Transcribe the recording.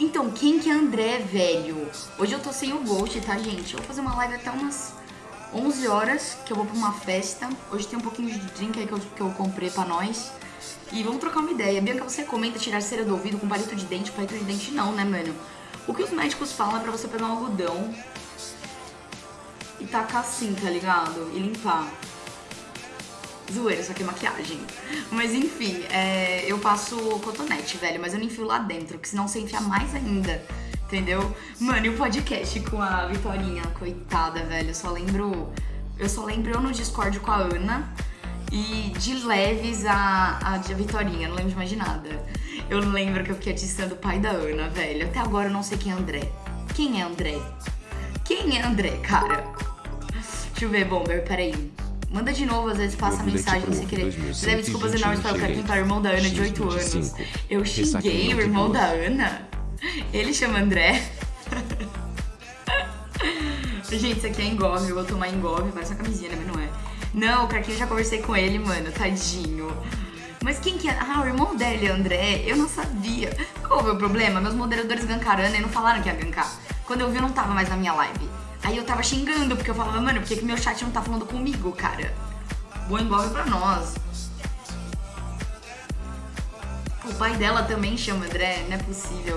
Então, quem que é André, velho? Hoje eu tô sem o Ghost, tá, gente? Eu vou fazer uma live até umas 11 horas, que eu vou pra uma festa. Hoje tem um pouquinho de drink aí que eu, que eu comprei pra nós. E vamos trocar uma ideia. Bianca, você comenta tirar cera do ouvido com palito de dente? Palito de dente não, né, mano? O que os médicos falam é pra você pegar um algodão e tacar assim, tá ligado? E limpar. Zoeira, isso aqui é maquiagem. Mas enfim, é, eu passo cotonete, velho, mas eu não enfio lá dentro, porque senão você enfia mais ainda. Entendeu? Mano, e o podcast com a Vitorinha, coitada, velho. Eu só lembro. Eu só lembro eu no Discord com a Ana e de leves a, a, a Vitorinha, não lembro de mais de nada. Eu lembro que eu fiquei atiçando o pai da Ana, velho. Até agora eu não sei quem é André. Quem é André? Quem é André, cara? Deixa eu ver, Bomber, peraí. Manda de novo, às vezes passa a mensagem sem querer. Leve desculpas enormes para o Capim para o irmão da Ana de 8 anos. Eu xinguei o irmão da Ana? Ele chama André. Gente, isso aqui é engove, eu vou tomar engove, parece uma camisinha, né? Mas não é. Não, o Carquinho já conversei com ele, mano, tadinho. Mas quem que é? Ah, o irmão dele, André, eu não sabia. Qual foi o problema? Meus moderadores gankaram e não falaram que ia gankar. Quando eu vi, eu não tava mais na minha live. Aí eu tava xingando, porque eu falava, mano, por que, que meu chat não tá falando comigo, cara? Boa engove pra nós. O pai dela também chama André, não é possível.